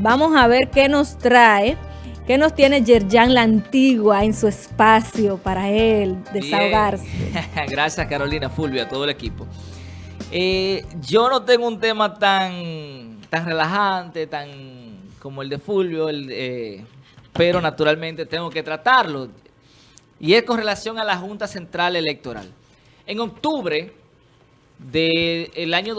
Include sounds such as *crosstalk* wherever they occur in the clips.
Vamos a ver qué nos trae, qué nos tiene Yerjan la Antigua en su espacio para él desahogarse. *laughs* Gracias Carolina, Fulvio, a todo el equipo. Eh, yo no tengo un tema tan, tan relajante, tan como el de Fulvio, eh, pero naturalmente tengo que tratarlo. Y es con relación a la Junta Central Electoral. En octubre del año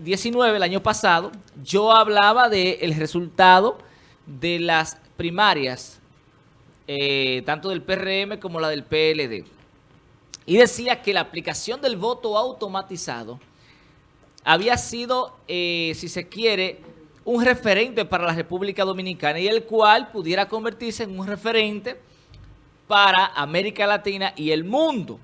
2019, el año pasado, yo hablaba del resultado de las primarias, eh, tanto del PRM como la del PLD. Y decía que la aplicación del voto automatizado había sido, eh, si se quiere, un referente para la República Dominicana y el cual pudiera convertirse en un referente para América Latina y el mundo.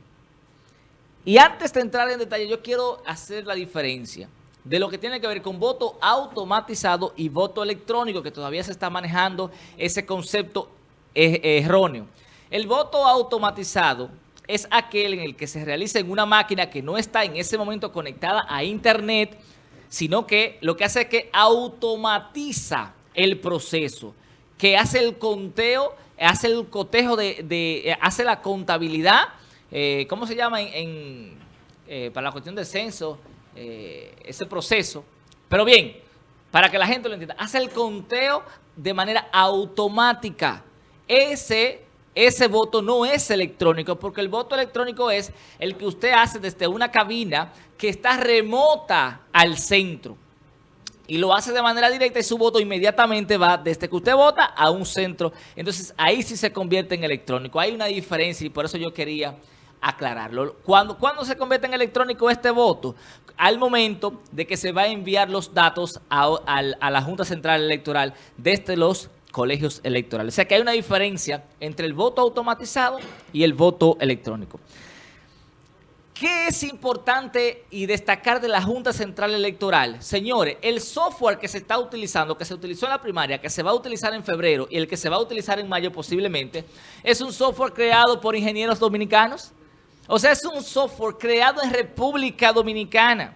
Y antes de entrar en detalle, yo quiero hacer la diferencia de lo que tiene que ver con voto automatizado y voto electrónico, que todavía se está manejando ese concepto erróneo. El voto automatizado es aquel en el que se realiza en una máquina que no está en ese momento conectada a internet, sino que lo que hace es que automatiza el proceso, que hace el conteo, hace el cotejo de, hace la contabilidad eh, ¿cómo se llama en, eh, para la cuestión del censo, eh, ese proceso? Pero bien, para que la gente lo entienda, hace el conteo de manera automática. Ese, ese voto no es electrónico, porque el voto electrónico es el que usted hace desde una cabina que está remota al centro y lo hace de manera directa y su voto inmediatamente va desde que usted vota a un centro. Entonces ahí sí se convierte en electrónico. Hay una diferencia y por eso yo quería aclararlo. ¿Cuándo, se convierte en electrónico este voto? Al momento de que se va a enviar los datos a, la Junta Central Electoral desde los colegios electorales. O sea que hay una diferencia entre el voto automatizado y el voto electrónico. ¿Qué es importante y destacar de la Junta Central Electoral? Señores, el software que se está utilizando, que se utilizó en la primaria, que se va a utilizar en febrero y el que se va a utilizar en mayo posiblemente, es un software creado por ingenieros dominicanos. O sea, es un software creado en República Dominicana.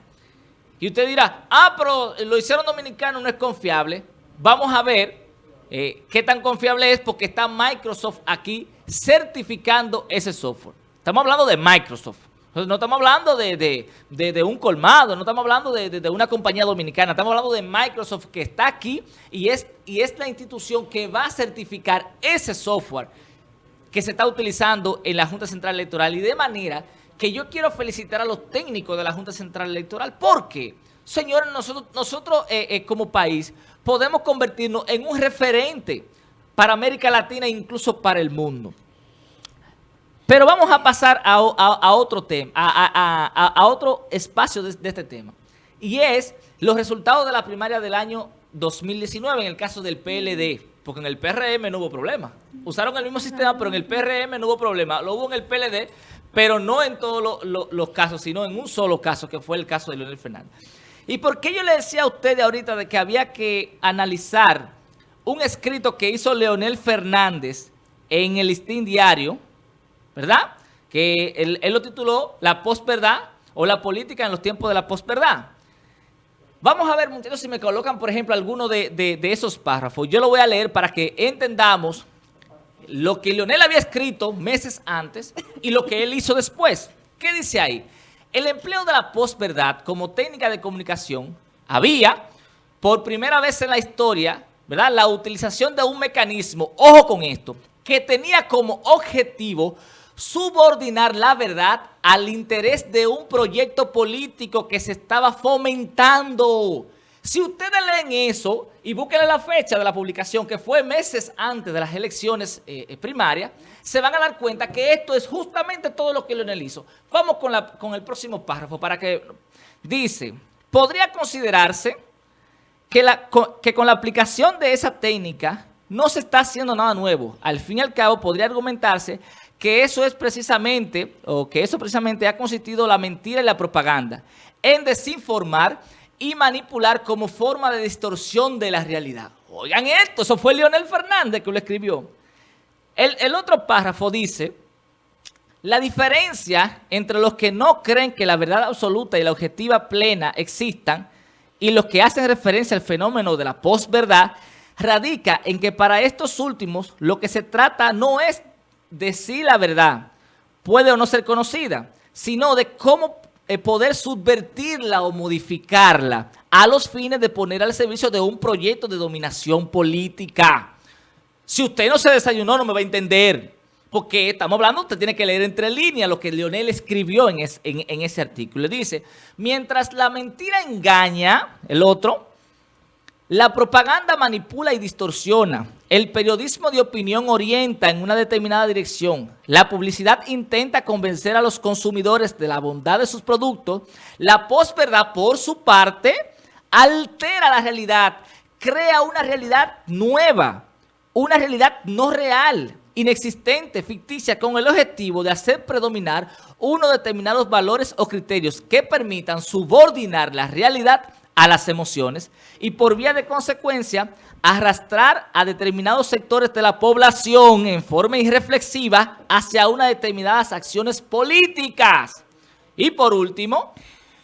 Y usted dirá, ah, pero lo hicieron dominicano, no es confiable. Vamos a ver eh, qué tan confiable es porque está Microsoft aquí certificando ese software. Estamos hablando de Microsoft. No estamos hablando de, un colmado, no estamos hablando de, una compañía dominicana, estamos hablando de Microsoft que está aquí y es la institución que va a certificar ese software que se está utilizando en la Junta Central Electoral y de manera que yo quiero felicitar a los técnicos de la Junta Central Electoral porque, señores, nosotros, nosotros eh, eh, como país podemos convertirnos en un referente para América Latina e incluso para el mundo. Pero vamos a pasar a, otro tema, a, otro espacio de, de este tema. Y es los resultados de la primaria del año 2019 en el caso del PLD. Porque en el PRM no hubo problema. Usaron el mismo sistema, pero en el PRM no hubo problema. Lo hubo en el PLD, pero no en todos los casos, sino en un solo caso, que fue el caso de Leonel Fernández. ¿Y por qué yo le decía a ustedes ahorita de que había que analizar un escrito que hizo Leonel Fernández en el listín diario, ¿verdad? Que él, él lo tituló La posverdad o la política en los tiempos de la posverdad. Vamos a ver, muchachos, si me colocan, por ejemplo, alguno de, esos párrafos. Yo lo voy a leer para que entendamos lo que Leonel había escrito meses antes y lo que él hizo después. ¿Qué dice ahí? El empleo de la posverdad como técnica de comunicación había, por primera vez en la historia, ¿verdad? la utilización de un mecanismo, ojo con esto, que tenía como objetivo subordinar la verdad al interés de un proyecto político que se estaba fomentando. Si ustedes leen eso y busquen la fecha de la publicación, que fue meses antes de las elecciones eh, eh, primarias, se van a dar cuenta que esto es justamente todo lo que Leonel hizo. Vamos con, el próximo párrafo para que... Dice, podría considerarse que con la aplicación de esa técnica no se está haciendo nada nuevo. Al fin y al cabo, podría argumentarse que eso es precisamente, o que eso precisamente ha consistido la mentira y la propaganda, en desinformar y manipular como forma de distorsión de la realidad. Oigan esto, eso fue Leonel Fernández que lo escribió. El, el otro párrafo dice, la diferencia entre los que no creen que la verdad absoluta y la objetiva plena existan y los que hacen referencia al fenómeno de la posverdad radica en que para estos últimos lo que se trata no es de si la verdad puede o no ser conocida, sino de cómo eh, poder subvertirla o modificarla a los fines de poner al servicio de un proyecto de dominación política. Si usted no se desayunó, no me va a entender. Porque estamos hablando, usted tiene que leer entre líneas lo que Leonel escribió en, en ese artículo. Dice, mientras la mentira engaña, el otro, la propaganda manipula y distorsiona. El periodismo de opinión orienta en una determinada dirección. La publicidad intenta convencer a los consumidores de la bondad de sus productos. La posverdad, por su parte, altera la realidad, crea una realidad nueva, una realidad no real, inexistente, ficticia, con el objetivo de hacer predominar unos determinados valores o criterios que permitan subordinar la realidad a las emociones y por vía de consecuencia arrastrar a determinados sectores de la población en forma irreflexiva hacia unas determinadas acciones políticas. Y por último,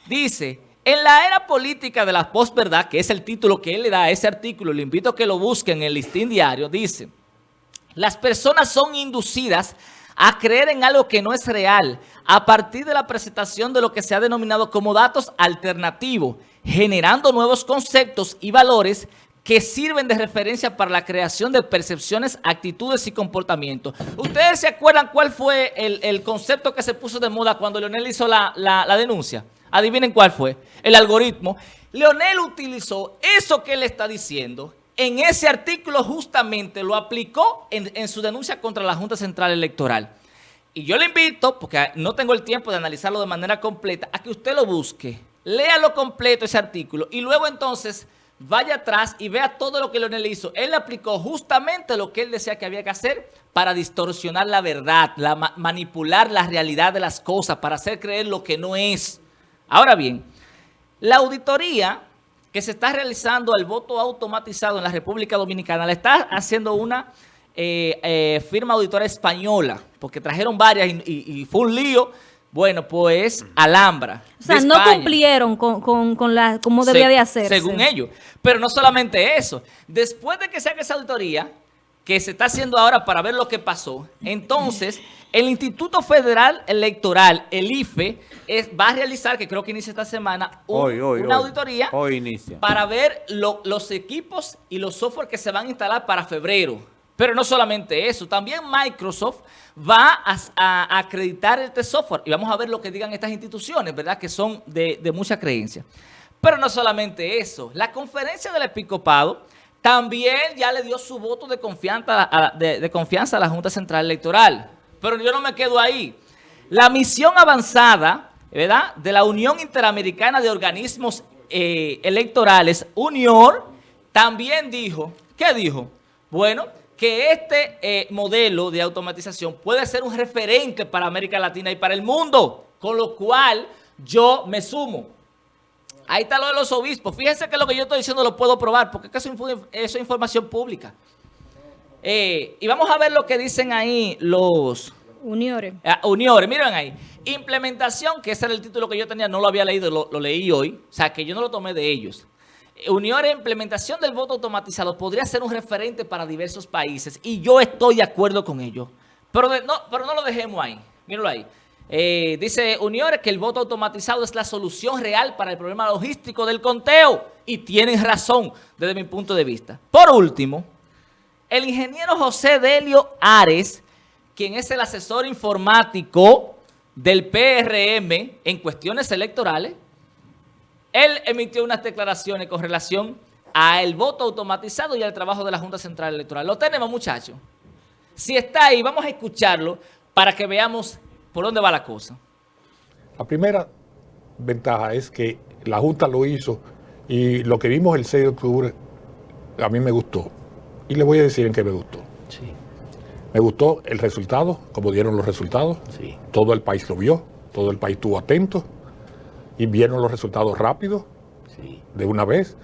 dice, en la era política de la posverdad, que es el título que él le da a ese artículo, le invito a que lo busquen en el listín diario, dice, las personas son inducidas a creer en algo que no es real a partir de la presentación de lo que se ha denominado como datos alternativos generando nuevos conceptos y valores que sirven de referencia para la creación de percepciones, actitudes y comportamientos. ¿Ustedes se acuerdan cuál fue el, concepto que se puso de moda cuando Leonel hizo la, denuncia? Adivinen cuál fue. El algoritmo. Leonel utilizó eso que él está diciendo en ese artículo justamente lo aplicó en, en, su denuncia contra la Junta Central Electoral. Y yo le invito, porque no tengo el tiempo de analizarlo de manera completa, a que usted lo busque léalo completo ese artículo y luego entonces vaya atrás y vea todo lo que Leonel hizo. Él aplicó justamente lo que él decía que había que hacer para distorsionar la verdad, la, manipular la realidad de las cosas, para hacer creer lo que no es. Ahora bien, la auditoría que se está realizando al voto automatizado en la República Dominicana, la está haciendo una eh, eh, firma auditora española, porque trajeron varias y fue un lío bueno, pues Alhambra. O sea, no cumplieron con, con, la, como debía de hacerse. Según ellos. Pero no solamente eso. Después de que se haga esa auditoría, que se está haciendo ahora para ver lo que pasó, entonces el Instituto Federal Electoral, el IFE, va a realizar, que creo que inicia esta semana, una auditoría para ver los equipos y los software que se van a instalar para febrero. Pero no solamente eso, también Microsoft va a, acreditar este software y vamos a ver lo que digan estas instituciones, ¿verdad? Que son de, mucha creencia. Pero no solamente eso, la conferencia del episcopado también ya le dio su voto de confianza, a, de, confianza a la Junta Central Electoral. Pero yo no me quedo ahí. La misión avanzada, ¿verdad? De la Unión Interamericana de Organismos eh, Electorales, UNIOR, también dijo, ¿qué dijo? Bueno, que este eh, modelo de automatización puede ser un referente para América Latina y para el mundo, con lo cual yo me sumo. Ahí está lo de los obispos. Fíjense que lo que yo estoy diciendo lo puedo probar, porque eso es información pública. Eh, y vamos a ver lo que dicen ahí los... Uniores. Ah, uniores, miren ahí. Implementación, que ese era el título que yo tenía, no lo había leído, lo leí hoy. O sea, que yo no lo tomé de ellos. Unión e implementación del voto automatizado podría ser un referente para diversos países y yo estoy de acuerdo con ello. Pero, no, pero no lo dejemos ahí. Míralo ahí. Eh, dice Unión que el voto automatizado es la solución real para el problema logístico del conteo. Y tienen razón desde mi punto de vista. Por último, el ingeniero José Delio Ares, quien es el asesor informático del PRM en cuestiones electorales, él emitió unas declaraciones con relación al voto automatizado y al trabajo de la Junta Central Electoral. Lo tenemos, muchachos. Si está ahí, vamos a escucharlo para que veamos por dónde va la cosa. La primera ventaja es que la Junta lo hizo y lo que vimos el 6 de octubre a mí me gustó. Y le voy a decir en qué me gustó. Sí. Me gustó el resultado, como dieron los resultados. Sí. Todo el país lo vio, todo el país estuvo atento y vieron los resultados rápidos, de una vez.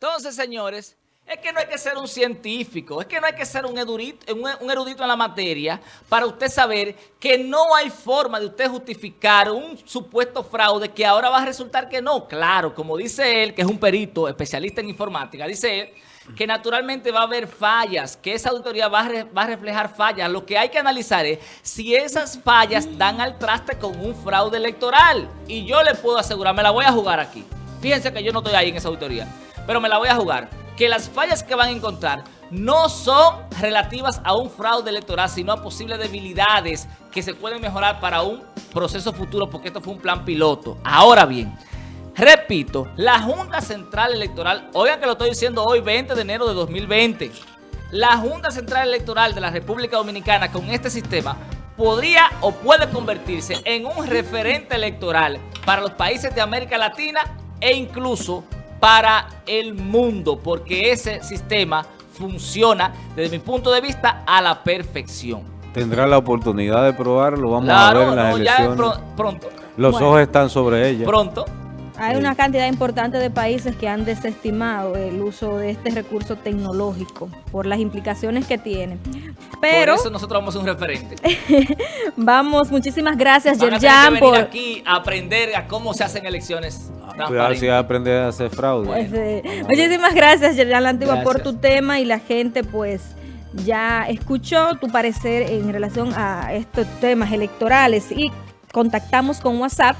Entonces, señores, Es que no hay que ser un científico, es que no hay que ser un erudito, un erudito en la materia para usted saber que no hay forma de usted justificar un supuesto fraude que ahora va a resultar que no. Claro, como dice él, que es un perito especialista en informática, dice él que naturalmente va a haber fallas, que esa auditoría va a, reflejar fallas. Lo que hay que analizar es si esas fallas dan al traste con un fraude electoral. Y yo le puedo asegurar, me la voy a jugar aquí. Fíjense que yo no estoy ahí en esa auditoría, pero me la voy a jugar que las fallas que van a encontrar no son relativas a un fraude electoral, sino a posibles debilidades que se pueden mejorar para un proceso futuro, porque esto fue un plan piloto. Ahora bien, repito, la Junta Central Electoral, oigan que lo estoy diciendo hoy, 20 de enero de 2020, la Junta Central Electoral de la República Dominicana con este sistema podría o puede convertirse en un referente electoral para los países de América Latina e incluso para el mundo, porque ese sistema funciona desde mi punto de vista a la perfección. Tendrá la oportunidad de probarlo, vamos a ver en las elecciones. pronto. Los ojos están sobre ella. Pronto. Hay una cantidad importante de países que han desestimado el uso de este recurso tecnológico por las implicaciones que tiene. Pero por eso nosotros vamos a un referente. *laughs* vamos, muchísimas gracias, Yerjan. por aquí a aprender a cómo se hacen elecciones. Cuidado si aprender a hacer fraude. Pues, eh, muchísimas gracias, Yerjan La Antigua, por tu tema y la gente, pues ya escuchó tu parecer en relación a estos temas electorales y contactamos con WhatsApp